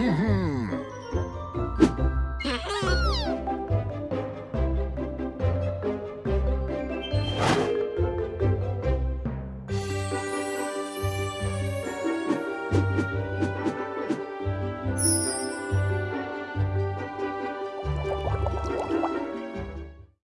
Mm-hmm.